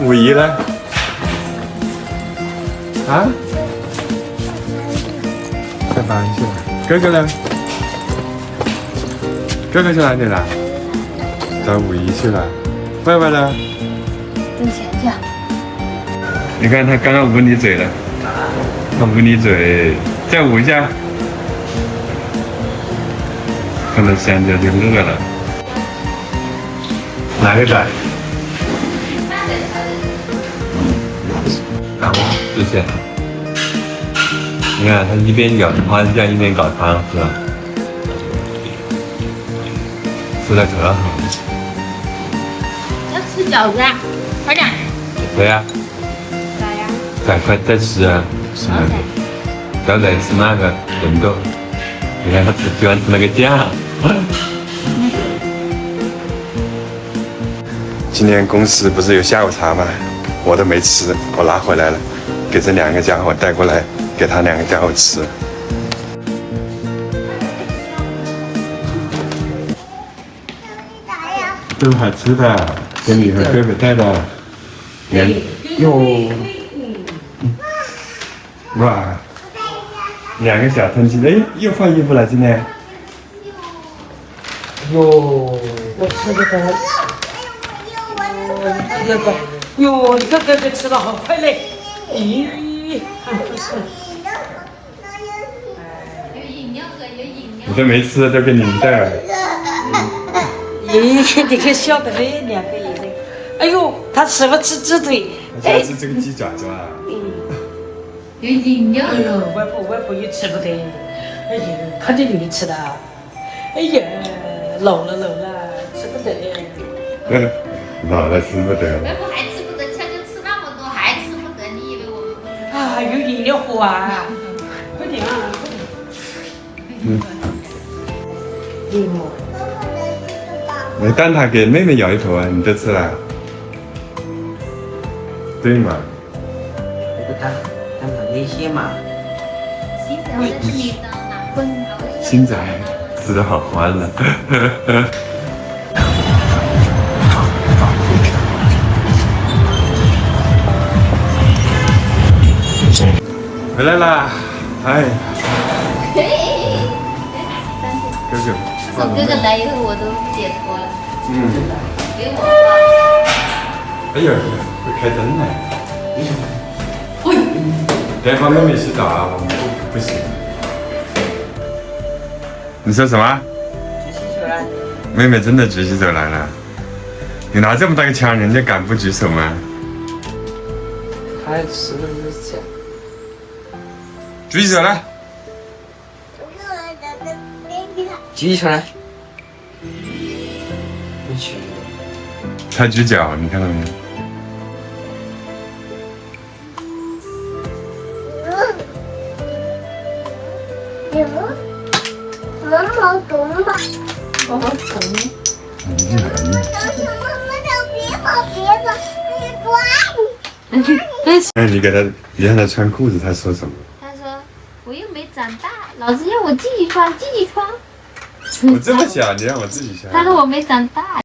五一呢？啊？在忙去了。哥哥呢？哥哥去哪里了？找五一去了。歪歪呢？跟前去。你看他刚刚捂你嘴了，他捂你嘴，再捂一下。看到香蕉就饿了。哪个仔？看我之前，你看他一边咬花生酱一边搞汤，是吧？吃的可好。要吃饺子啊？快点。对呀。咋呀？赶快再吃啊！吃那个，刚才吃那个人豆。你看他只喜欢吃那个酱。今天公司不是有下午茶吗？我都没吃，我拿回来了，给这两个家伙带过来，给他两个家伙吃。都好吃的，给你和哥哥带的。哟，哇，两个小喷嚏，哎，又换衣服了今天。哟，我吃这个。这个，哟，这个这吃的好快嘞！咦，不是。有饮料的，有饮料。我都没吃，这给你们带了。咦，你看笑的嘞，两个人。哎呦，他吃不吃鸡腿？他吃这个鸡爪爪。嗯。有饮料。哎呦，外婆外婆也吃不得。哎呦，他这里吃的。哎呀，老了老了，吃不得。老了吃不得，有饮料喝啊！快点啊！嗯。礼物。来，蛋挞给妹妹咬一口啊！你都吃了。对嘛？这个蛋蛋挞那些嘛。新仔，我这是你的哪份？新仔，吃的好欢乐。回来啦！哎。哥哥。从哥哥来以后，我都解脱了。嗯。给我哎呀，会开灯呢。哎。等会妹妹洗澡啊，我们不不行。你说什么？举起手来。妹妹真的举起手来了。你拿这么大个枪，人家敢不举手吗？他是不是这样？举起手来！举起手来！不举。他举脚，你看到没有？毛毛虫吧？毛毛虫。你进来，你。别跑，别跑，你抓！哎，你给他，你让他穿裤子，他说什么？我又没长大，老师要我自己穿，自己穿。我这么小，你让我自己穿。他说我没长大。